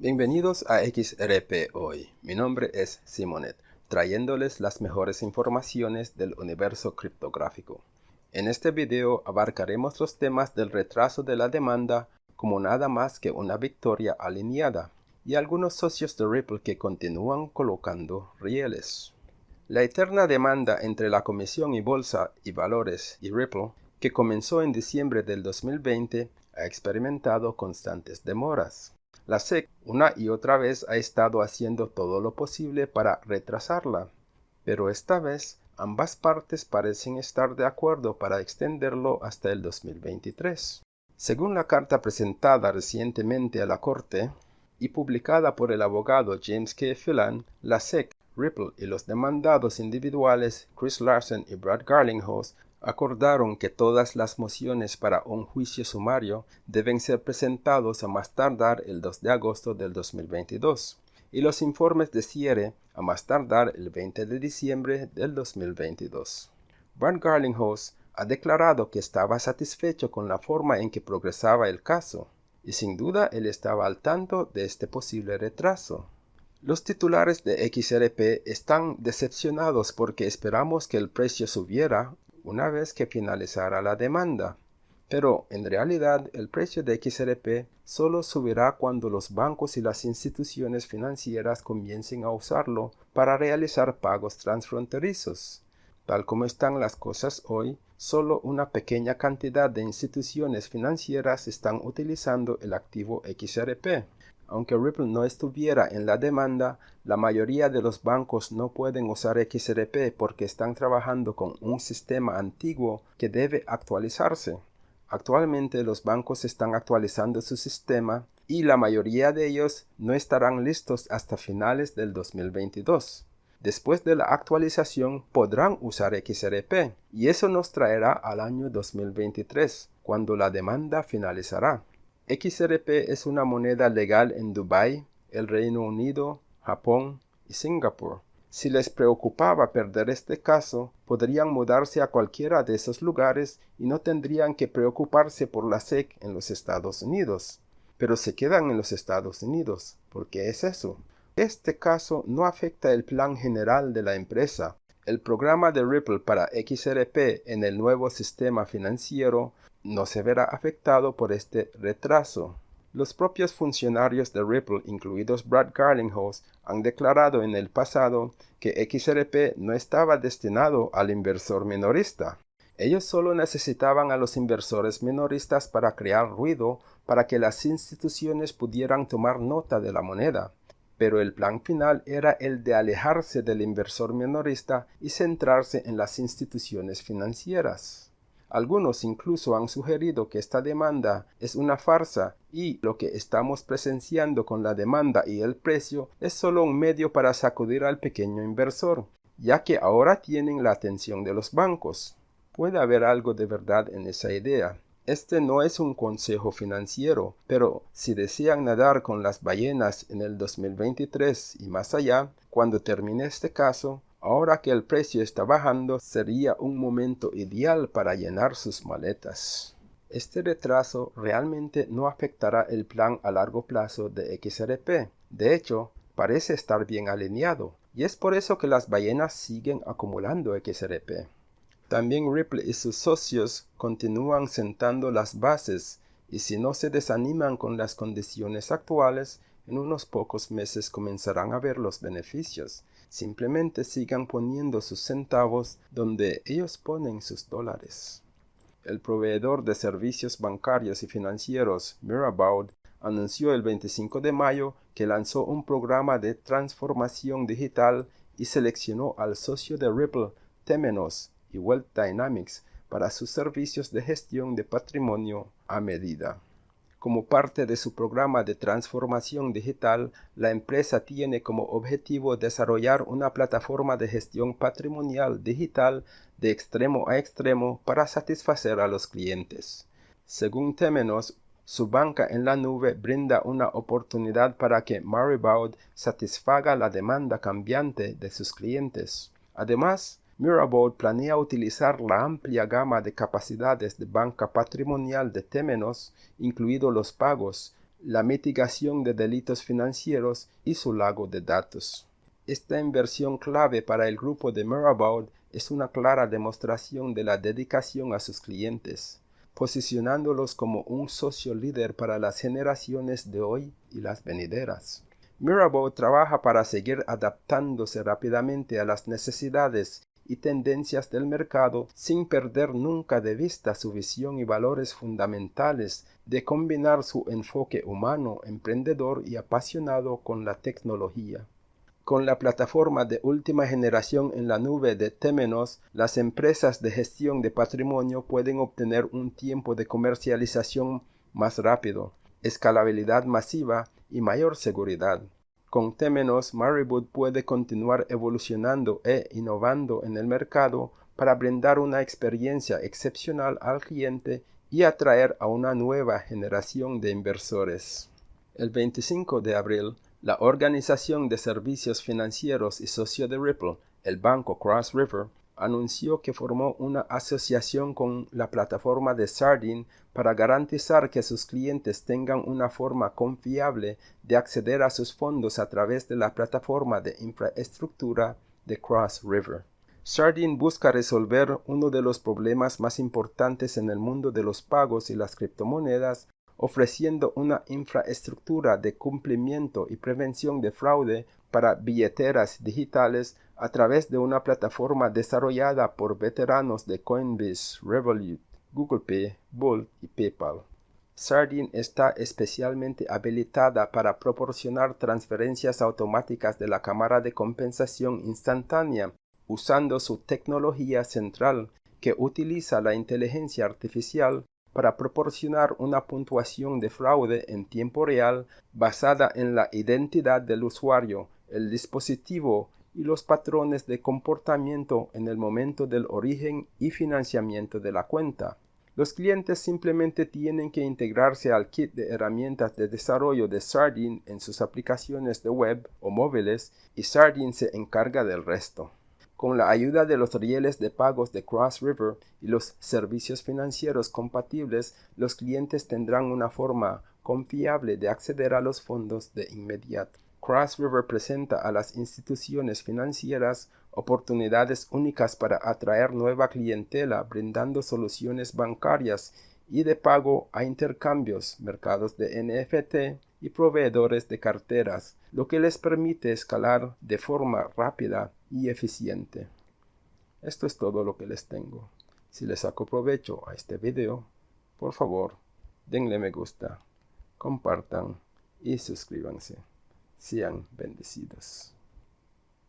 Bienvenidos a XRP Hoy. Mi nombre es Simonet, trayéndoles las mejores informaciones del universo criptográfico. En este video abarcaremos los temas del retraso de la demanda como nada más que una victoria alineada y algunos socios de Ripple que continúan colocando rieles. La eterna demanda entre la Comisión y Bolsa y Valores y Ripple, que comenzó en diciembre del 2020, ha experimentado constantes demoras. La SEC una y otra vez ha estado haciendo todo lo posible para retrasarla, pero esta vez ambas partes parecen estar de acuerdo para extenderlo hasta el 2023. Según la carta presentada recientemente a la Corte y publicada por el abogado James K. Phelan, la SEC, Ripple y los demandados individuales Chris Larsen y Brad Garlinghouse acordaron que todas las mociones para un juicio sumario deben ser presentados a más tardar el 2 de agosto del 2022 y los informes de cierre a más tardar el 20 de diciembre del 2022. Brad Garlinghouse ha declarado que estaba satisfecho con la forma en que progresaba el caso, y sin duda él estaba al tanto de este posible retraso. Los titulares de XRP están decepcionados porque esperamos que el precio subiera una vez que finalizara la demanda. Pero en realidad el precio de XRP solo subirá cuando los bancos y las instituciones financieras comiencen a usarlo para realizar pagos transfronterizos. Tal como están las cosas hoy, solo una pequeña cantidad de instituciones financieras están utilizando el activo XRP. Aunque Ripple no estuviera en la demanda, la mayoría de los bancos no pueden usar XRP porque están trabajando con un sistema antiguo que debe actualizarse. Actualmente los bancos están actualizando su sistema y la mayoría de ellos no estarán listos hasta finales del 2022. Después de la actualización podrán usar XRP y eso nos traerá al año 2023, cuando la demanda finalizará. XRP es una moneda legal en Dubái, el Reino Unido, Japón y Singapur. Si les preocupaba perder este caso, podrían mudarse a cualquiera de esos lugares y no tendrían que preocuparse por la SEC en los Estados Unidos. Pero se quedan en los Estados Unidos. ¿Por qué es eso? Este caso no afecta el plan general de la empresa. El programa de Ripple para XRP en el nuevo sistema financiero no se verá afectado por este retraso. Los propios funcionarios de Ripple, incluidos Brad Garlinghouse, han declarado en el pasado que XRP no estaba destinado al inversor minorista. Ellos solo necesitaban a los inversores minoristas para crear ruido para que las instituciones pudieran tomar nota de la moneda. Pero el plan final era el de alejarse del inversor minorista y centrarse en las instituciones financieras. Algunos incluso han sugerido que esta demanda es una farsa y lo que estamos presenciando con la demanda y el precio es solo un medio para sacudir al pequeño inversor, ya que ahora tienen la atención de los bancos. Puede haber algo de verdad en esa idea. Este no es un consejo financiero, pero si desean nadar con las ballenas en el 2023 y más allá, cuando termine este caso, Ahora que el precio está bajando, sería un momento ideal para llenar sus maletas. Este retraso realmente no afectará el plan a largo plazo de XRP. De hecho, parece estar bien alineado, y es por eso que las ballenas siguen acumulando XRP. También Ripple y sus socios continúan sentando las bases, y si no se desaniman con las condiciones actuales, en unos pocos meses comenzarán a ver los beneficios simplemente sigan poniendo sus centavos donde ellos ponen sus dólares. El proveedor de servicios bancarios y financieros Mirabaud anunció el 25 de mayo que lanzó un programa de transformación digital y seleccionó al socio de Ripple, Temenos y Wealth Dynamics para sus servicios de gestión de patrimonio a medida. Como parte de su programa de transformación digital, la empresa tiene como objetivo desarrollar una plataforma de gestión patrimonial digital de extremo a extremo para satisfacer a los clientes. Según Temenos, su banca en la nube brinda una oportunidad para que Maribaud satisfaga la demanda cambiante de sus clientes. Además, Mirabaud planea utilizar la amplia gama de capacidades de banca patrimonial de Temenos, incluidos los pagos, la mitigación de delitos financieros y su lago de datos. Esta inversión clave para el grupo de Mirabaud es una clara demostración de la dedicación a sus clientes, posicionándolos como un socio líder para las generaciones de hoy y las venideras. Mirabaud trabaja para seguir adaptándose rápidamente a las necesidades y tendencias del mercado sin perder nunca de vista su visión y valores fundamentales de combinar su enfoque humano, emprendedor y apasionado con la tecnología. Con la plataforma de última generación en la nube de Temenos, las empresas de gestión de patrimonio pueden obtener un tiempo de comercialización más rápido, escalabilidad masiva y mayor seguridad. Con Temenos, Maribud puede continuar evolucionando e innovando en el mercado para brindar una experiencia excepcional al cliente y atraer a una nueva generación de inversores. El 25 de abril, la Organización de Servicios Financieros y socio de Ripple, el banco Cross River, anunció que formó una asociación con la plataforma de Sardine para garantizar que sus clientes tengan una forma confiable de acceder a sus fondos a través de la plataforma de infraestructura de Cross River. Sardine busca resolver uno de los problemas más importantes en el mundo de los pagos y las criptomonedas ofreciendo una infraestructura de cumplimiento y prevención de fraude para billeteras digitales a través de una plataforma desarrollada por veteranos de Coinbase, Revolut, Google Pay, Bolt y PayPal. Sardine está especialmente habilitada para proporcionar transferencias automáticas de la cámara de compensación instantánea usando su tecnología central que utiliza la inteligencia artificial para proporcionar una puntuación de fraude en tiempo real basada en la identidad del usuario, el dispositivo y los patrones de comportamiento en el momento del origen y financiamiento de la cuenta. Los clientes simplemente tienen que integrarse al kit de herramientas de desarrollo de Sardine en sus aplicaciones de web o móviles y Sardine se encarga del resto. Con la ayuda de los rieles de pagos de Cross River y los servicios financieros compatibles, los clientes tendrán una forma confiable de acceder a los fondos de inmediato. Cross River presenta a las instituciones financieras oportunidades únicas para atraer nueva clientela brindando soluciones bancarias y de pago a intercambios, mercados de NFT y proveedores de carteras, lo que les permite escalar de forma rápida y eficiente. Esto es todo lo que les tengo. Si les saco provecho a este video, por favor, denle me gusta, compartan y suscríbanse. Sean bendecidos.